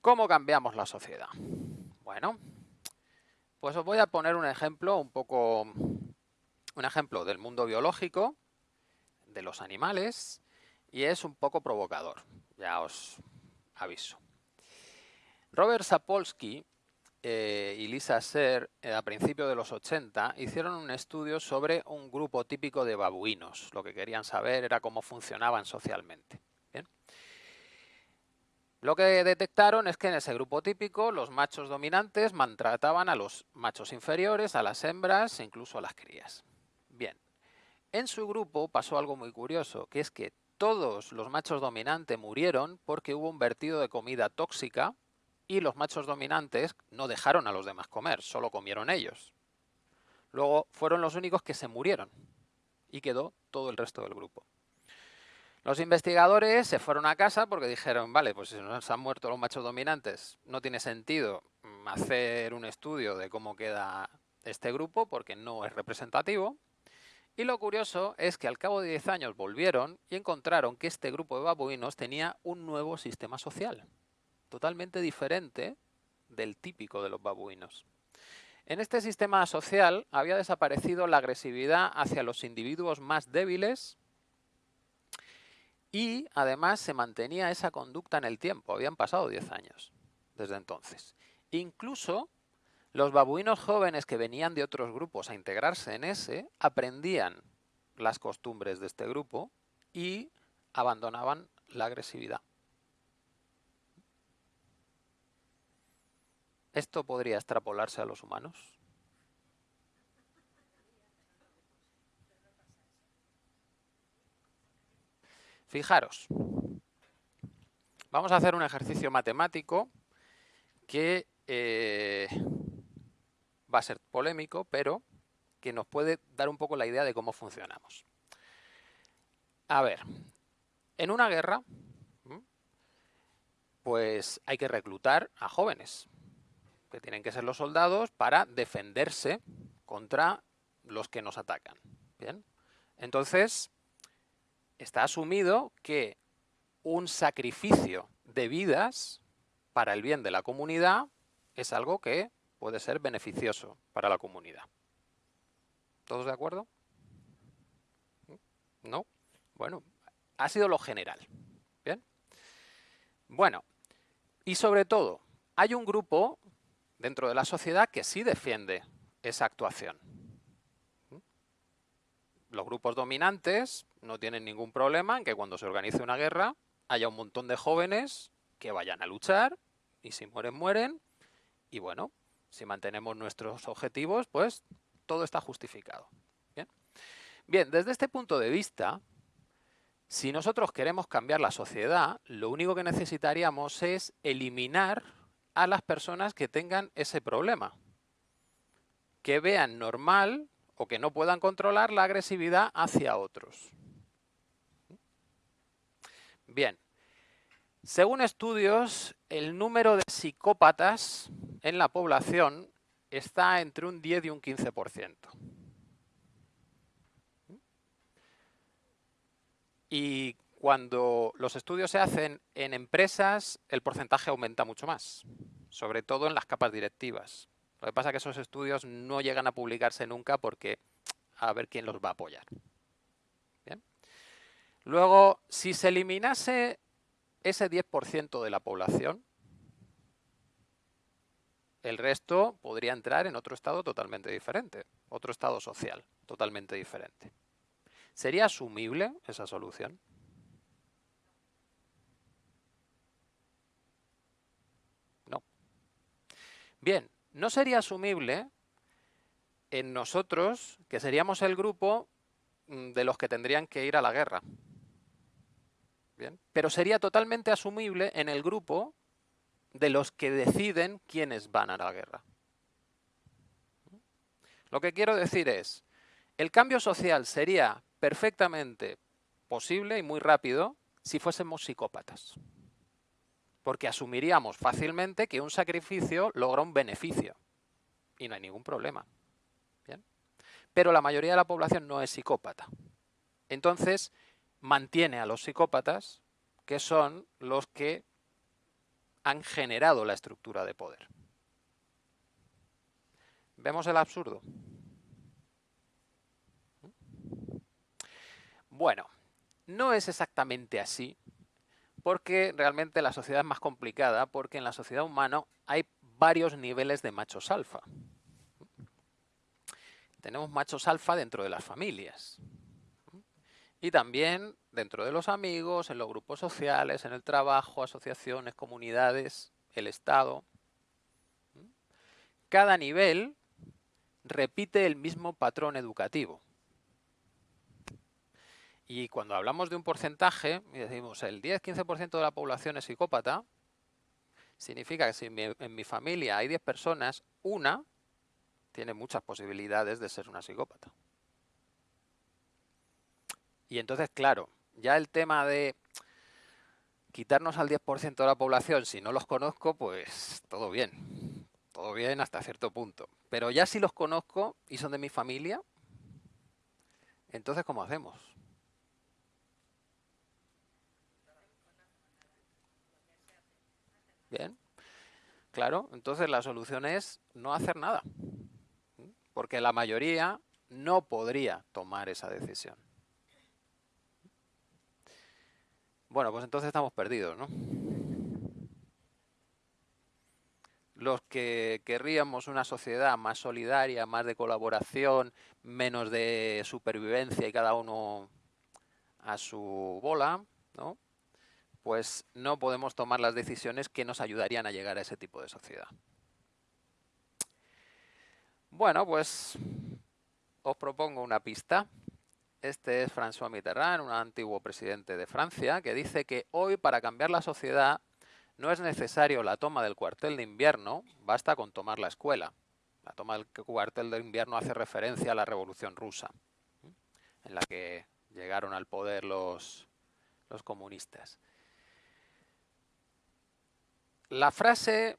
¿Cómo cambiamos la sociedad? Bueno, pues os voy a poner un ejemplo un poco, un ejemplo del mundo biológico, de los animales, y es un poco provocador, ya os aviso. Robert Sapolsky eh, y Lisa Ser, eh, a principios de los 80, hicieron un estudio sobre un grupo típico de babuinos. Lo que querían saber era cómo funcionaban socialmente. Lo que detectaron es que en ese grupo típico los machos dominantes maltrataban a los machos inferiores, a las hembras e incluso a las crías. Bien, en su grupo pasó algo muy curioso, que es que todos los machos dominantes murieron porque hubo un vertido de comida tóxica y los machos dominantes no dejaron a los demás comer, solo comieron ellos. Luego fueron los únicos que se murieron y quedó todo el resto del grupo. Los investigadores se fueron a casa porque dijeron, vale, pues si nos han muerto los machos dominantes, no tiene sentido mm, hacer un estudio de cómo queda este grupo porque no es representativo. Y lo curioso es que al cabo de 10 años volvieron y encontraron que este grupo de babuinos tenía un nuevo sistema social totalmente diferente del típico de los babuinos. En este sistema social había desaparecido la agresividad hacia los individuos más débiles y además se mantenía esa conducta en el tiempo. Habían pasado 10 años desde entonces. Incluso los babuinos jóvenes que venían de otros grupos a integrarse en ese aprendían las costumbres de este grupo y abandonaban la agresividad. ¿Esto podría extrapolarse a los humanos? Fijaros, vamos a hacer un ejercicio matemático que eh, va a ser polémico, pero que nos puede dar un poco la idea de cómo funcionamos. A ver, en una guerra, pues hay que reclutar a jóvenes que tienen que ser los soldados para defenderse contra los que nos atacan. Bien, entonces está asumido que un sacrificio de vidas para el bien de la comunidad es algo que puede ser beneficioso para la comunidad. ¿Todos de acuerdo? ¿No? Bueno, ha sido lo general. Bien. Bueno, y sobre todo, hay un grupo dentro de la sociedad que sí defiende esa actuación. Los grupos dominantes no tienen ningún problema en que cuando se organice una guerra haya un montón de jóvenes que vayan a luchar y si mueren, mueren. Y bueno, si mantenemos nuestros objetivos, pues todo está justificado. Bien, Bien desde este punto de vista, si nosotros queremos cambiar la sociedad, lo único que necesitaríamos es eliminar a las personas que tengan ese problema. Que vean normal o que no puedan controlar la agresividad hacia otros. Bien, según estudios, el número de psicópatas en la población está entre un 10 y un 15%. Y cuando los estudios se hacen en empresas, el porcentaje aumenta mucho más, sobre todo en las capas directivas. Lo que pasa es que esos estudios no llegan a publicarse nunca porque a ver quién los va a apoyar. Luego, si se eliminase ese 10% de la población, el resto podría entrar en otro estado totalmente diferente, otro estado social totalmente diferente. ¿Sería asumible esa solución? Bien, no sería asumible en nosotros que seríamos el grupo mm, de los que tendrían que ir a la guerra. Bien, pero sería totalmente asumible en el grupo de los que deciden quiénes van a la guerra. Lo que quiero decir es, el cambio social sería perfectamente posible y muy rápido si fuésemos psicópatas porque asumiríamos fácilmente que un sacrificio logra un beneficio y no hay ningún problema. Pero la mayoría de la población no es psicópata. Entonces, mantiene a los psicópatas, que son los que han generado la estructura de poder. ¿Vemos el absurdo? Bueno, no es exactamente así, porque realmente la sociedad es más complicada, porque en la sociedad humana hay varios niveles de machos alfa. Tenemos machos alfa dentro de las familias. Y también dentro de los amigos, en los grupos sociales, en el trabajo, asociaciones, comunidades, el Estado. Cada nivel repite el mismo patrón educativo. Y cuando hablamos de un porcentaje, y decimos el 10-15% de la población es psicópata, significa que si en mi familia hay 10 personas, una tiene muchas posibilidades de ser una psicópata. Y entonces, claro, ya el tema de quitarnos al 10% de la población, si no los conozco, pues todo bien. Todo bien hasta cierto punto. Pero ya si los conozco y son de mi familia, entonces ¿cómo hacemos? Bien. Claro, entonces la solución es no hacer nada. Porque la mayoría no podría tomar esa decisión. Bueno, pues entonces estamos perdidos, ¿no? Los que querríamos una sociedad más solidaria, más de colaboración, menos de supervivencia y cada uno a su bola, ¿no? Pues no podemos tomar las decisiones que nos ayudarían a llegar a ese tipo de sociedad. Bueno, pues os propongo una pista. Este es François Mitterrand, un antiguo presidente de Francia, que dice que hoy para cambiar la sociedad no es necesario la toma del cuartel de invierno, basta con tomar la escuela. La toma del cuartel de invierno hace referencia a la Revolución Rusa, en la que llegaron al poder los, los comunistas. La frase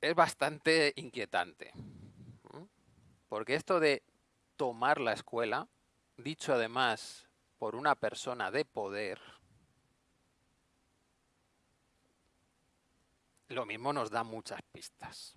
es bastante inquietante, porque esto de tomar la escuela dicho además por una persona de poder, lo mismo nos da muchas pistas.